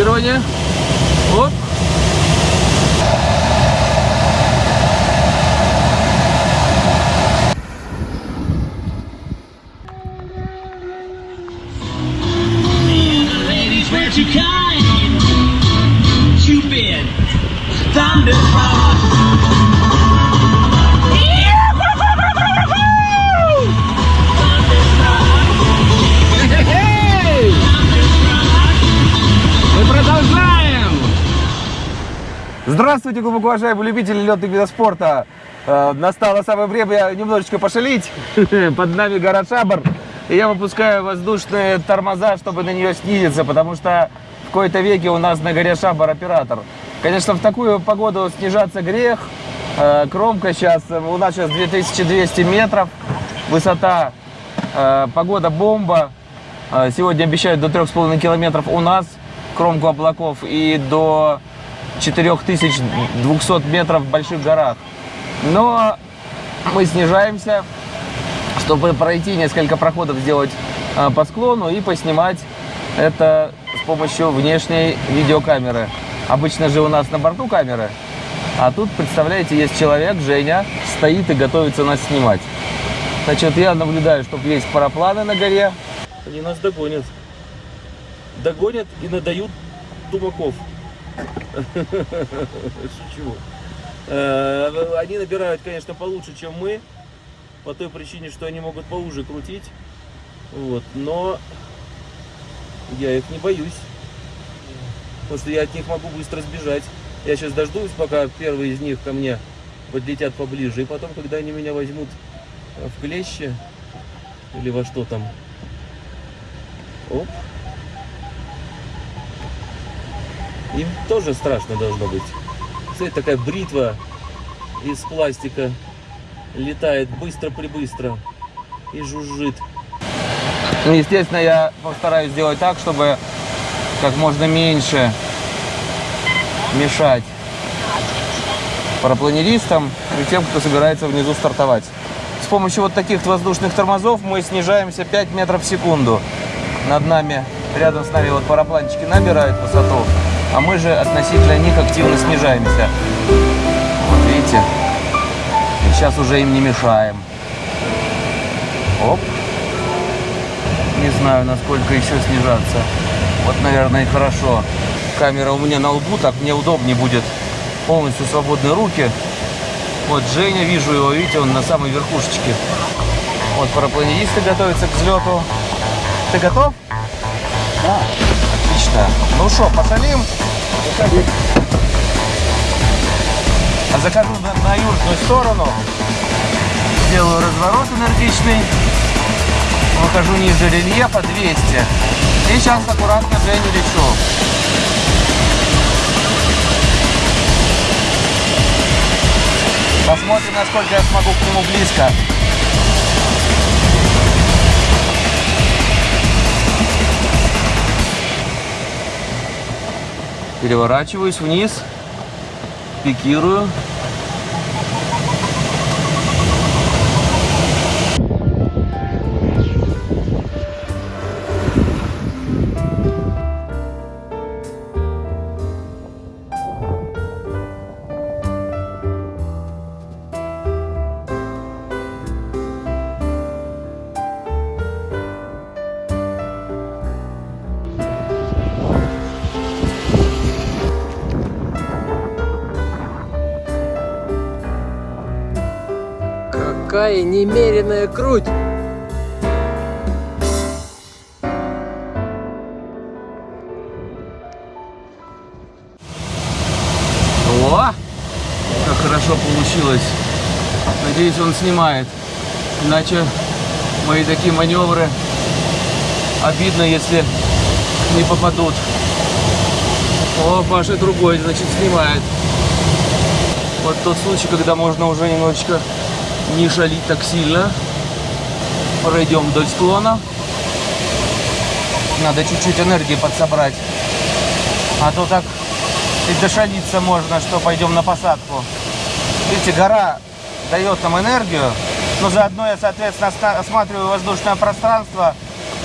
Фиксирование. Здравствуйте, глубоко уважаемые любители летных видов спорта. Э, Настало самое время немножечко пошалить. Под нами гора Шабар. И я выпускаю воздушные тормоза, чтобы на нее снизиться, потому что в какой-то веке у нас на горе Шабар оператор. Конечно, в такую погоду снижаться грех. Э, Кромка сейчас, у нас сейчас 2200 метров. Высота, э, погода бомба. Сегодня обещают до 3,5 километров у нас кромку облаков и до 4200 метров в больших горах. Но мы снижаемся, чтобы пройти несколько проходов, сделать э, по склону и поснимать это с помощью внешней видеокамеры. Обычно же у нас на борту камеры, а тут, представляете, есть человек, Женя, стоит и готовится нас снимать. Значит, я наблюдаю, чтобы есть парапланы на горе. Они нас догонят. Догонят и надают тумаков. Шучу. Э, Они набирают, конечно, получше, чем мы. По той причине, что они могут поуже крутить. Вот. Но я их не боюсь. Потому что я от них могу быстро сбежать. Я сейчас дождусь, пока первые из них ко мне подлетят поближе. И потом, когда они меня возьмут э, в клещи или во что там. Оп. Им тоже страшно должно быть. Кстати, такая бритва из пластика летает быстро-прибыстро и жужжит. Ну, естественно, я постараюсь сделать так, чтобы как можно меньше мешать парапланеристам и тем, кто собирается внизу стартовать. С помощью вот таких воздушных тормозов мы снижаемся 5 метров в секунду. Над нами, рядом с нами вот парапланчики набирают высоту, а мы же относительно них активно снижаемся. Вот видите? Сейчас уже им не мешаем. Оп. Не знаю, насколько еще снижаться. Вот, наверное, и хорошо. Камера у меня на лбу, так мне удобнее будет. Полностью свободные руки. Вот Женя, вижу его, видите, он на самой верхушечке. Вот парапланеристы готовятся к взлету. Ты готов? Да. Отлично. Ну что, пошалим? А захожу на, на южную сторону. Делаю разворот энергичный. Выхожу ниже рельефа 200. И сейчас аккуратно Женю лечу. Посмотрим, насколько я смогу к нему близко. Переворачиваюсь вниз, пикирую. Какая немеренная круть! О, как хорошо получилось. Надеюсь, он снимает. Иначе мои такие маневры обидно, если не попадут. О, Паша другой, значит, снимает. Вот тот случай, когда можно уже немножечко не шалить так сильно. Пройдем вдоль склона. Надо чуть-чуть энергии подсобрать. А то так и дошалиться можно, что пойдем на посадку. Видите, гора дает нам энергию, но заодно я, соответственно, осматриваю воздушное пространство,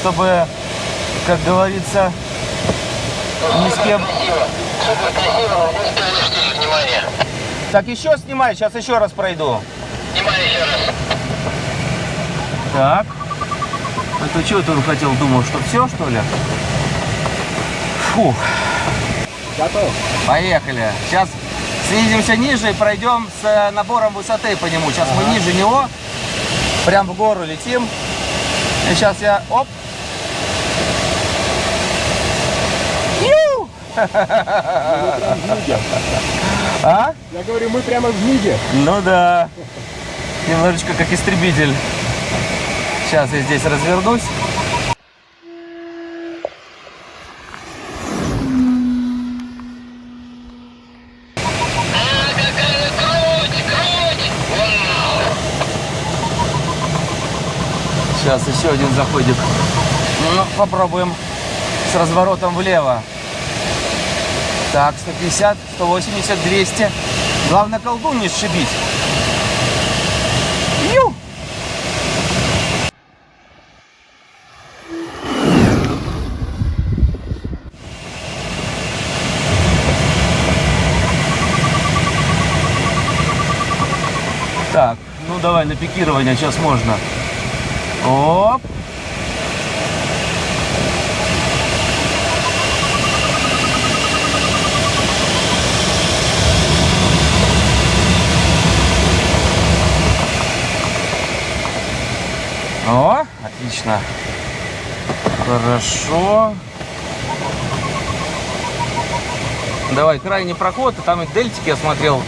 чтобы, как говорится, Ни с кем. Так, еще снимай, сейчас еще раз пройду. Внимание еще раз. Так. А то чего ты хотел? Думал, что все, что ли? Фух. Готов. Поехали. Сейчас снизимся ниже и пройдем с э, набором высоты по нему. Сейчас мы ниже него, прям в гору летим. И сейчас я, оп. Ю! А? Я говорю, мы прямо в миге. Ну да. Немножечко как истребитель. Сейчас я здесь развернусь. Сейчас еще один заходик. Ну, попробуем с разворотом влево. Так, 150, 180, 200. Главное колдун не сшибить. Ю! Так, ну давай на пикирование сейчас можно. Оп. О, отлично. Хорошо. Давай, крайний проход. и Там и дельтики, я смотрел,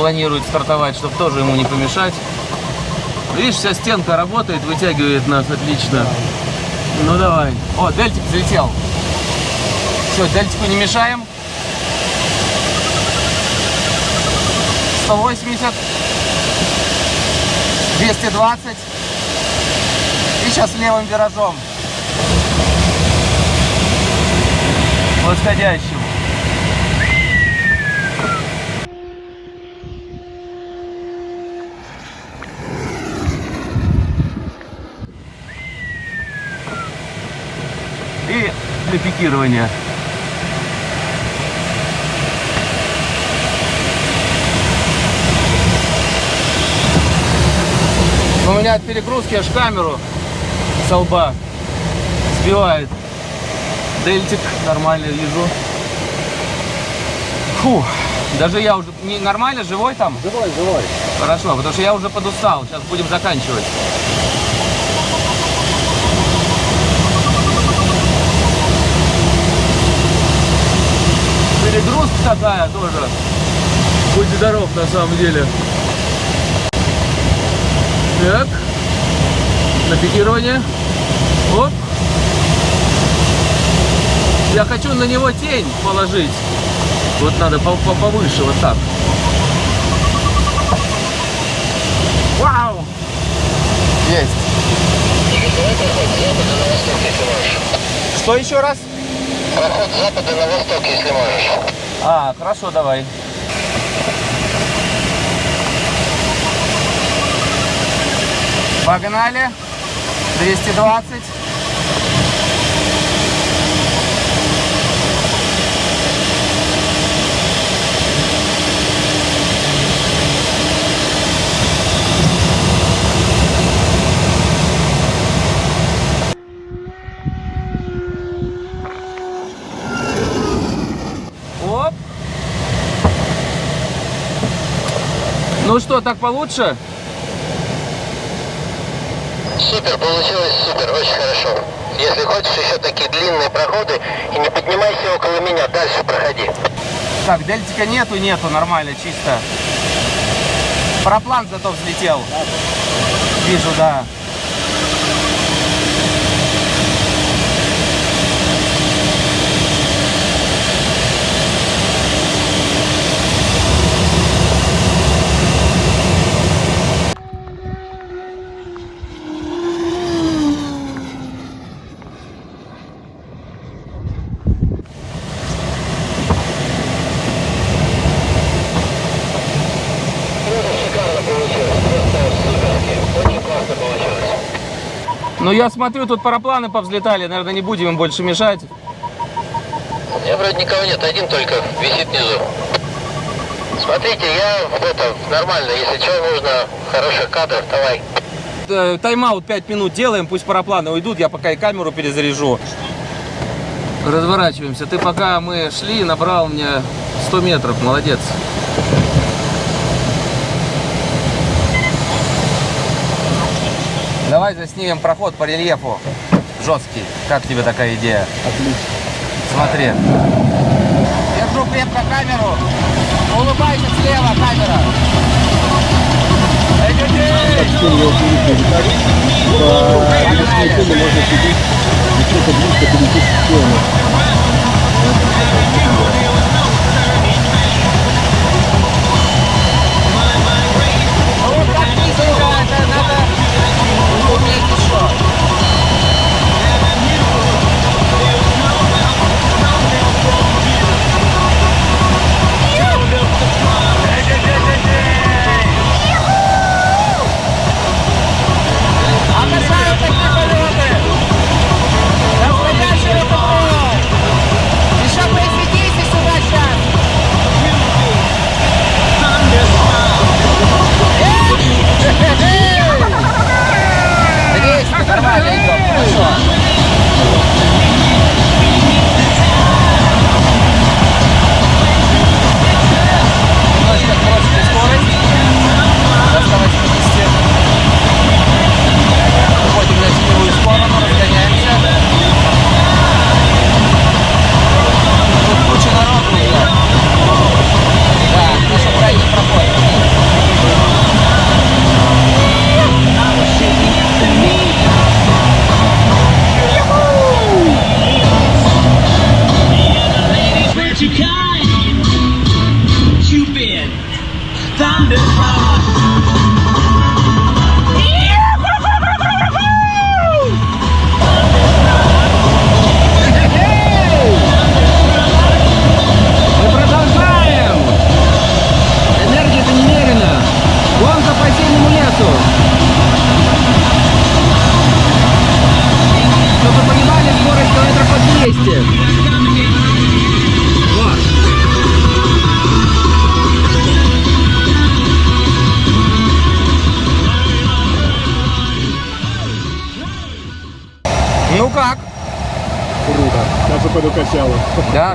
планирует стартовать, чтобы тоже ему не помешать. Видишь, вся стенка работает, вытягивает нас отлично. Ну давай. О, дельтик взлетел. Все, дельтику не мешаем. 180. 220. И сейчас левым виражом. Восходящим. И для пикирования. У меня от перегрузки аж камеру со лба сбивает. Дельтик нормально вижу. Фу, даже я уже не нормально живой там. Живой, живой. Хорошо, потому что я уже подустал. Сейчас будем заканчивать. Перегрузка такая тоже. Будь здоров на самом деле. Так. На пикирование. Оп. Я хочу на него тень положить. Вот надо по- по- повыше, вот так. Вау! Есть. Что еще раз? Проход с запада на восток, если можешь. А, хорошо, давай. Погнали. 220. Оп. Ну что, так получше? Супер, получилось супер, очень хорошо. Если хочешь еще такие длинные проходы, и не поднимайся около меня, дальше проходи. Так, дельтика нету, нету, нормально, чисто. Параплан зато взлетел. Вижу, да. Ну, я смотрю, тут парапланы повзлетали. Наверное, не будем им больше мешать. Я вроде никого нет, один только висит внизу. Смотрите, я это, нормально, если что, нужно хороших кадров, давай. Э, Тайм-аут 5 минут делаем, пусть парапланы уйдут, я пока и камеру перезаряжу. Разворачиваемся. Ты пока мы шли, набрал мне 100 метров, молодец. Давай заснимем проход по рельефу. Жесткий. Как тебе такая идея? Отлично. Смотри. Держу крепко камеру. Улыбайся слева, камера. Эй, людей!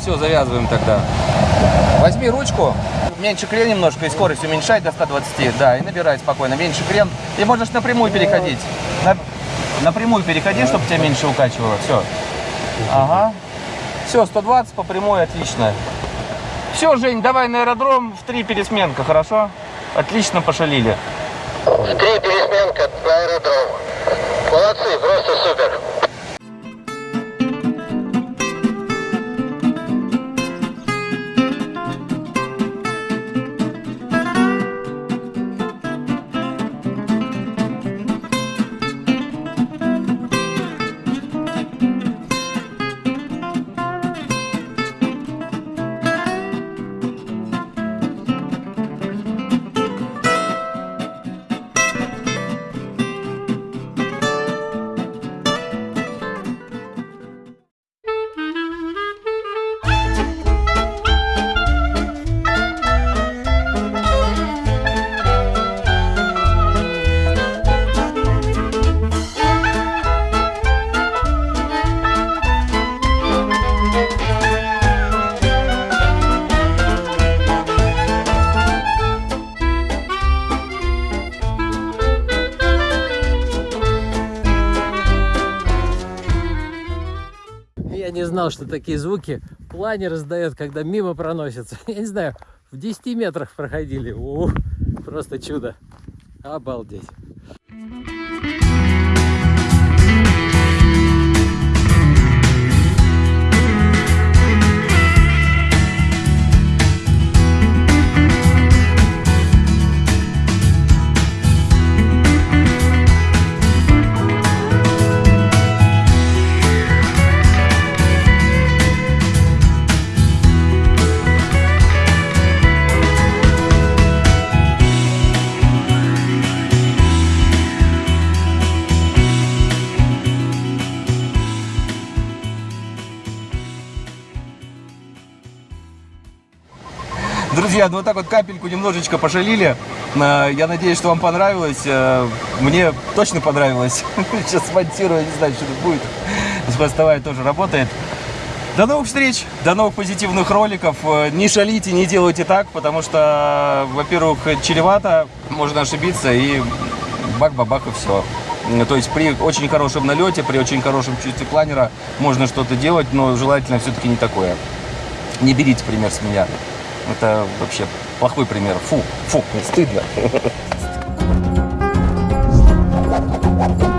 Все, завязываем тогда. Возьми ручку, меньше крен немножко и скорость уменьшай до 120, да, и набирай спокойно, меньше крен. И можешь напрямую переходить. На- напрямую переходи, чтобы тебя меньше укачивало, все. Ага. Все, 120 по прямой, отлично. Все, Жень, давай на аэродром в три пересменка, хорошо? Отлично пошалили. В три пересменка на аэродром. Молодцы, просто супер. Знал, что такие звуки планер издает, когда мимо проносится. Я не знаю, в 10 метрах проходили. Ух, просто чудо. Обалдеть. Друзья, ну вот так вот капельку немножечко пошалили. Э, Я надеюсь, что вам понравилось. Э, Мне точно понравилось. Сейчас смонтирую, не знаю, что тут будет. Хвостовая тоже работает. До новых встреч, до новых позитивных роликов. Э, Не шалите, не делайте так, потому что, во-первых, чревато, можно ошибиться и бак-бабах и все. То есть при очень хорошем налете, при очень хорошем чувстве планера можно что-то делать, но желательно все-таки не такое. Не берите пример с меня. Это вообще плохой пример. Фу, фу, стыдно.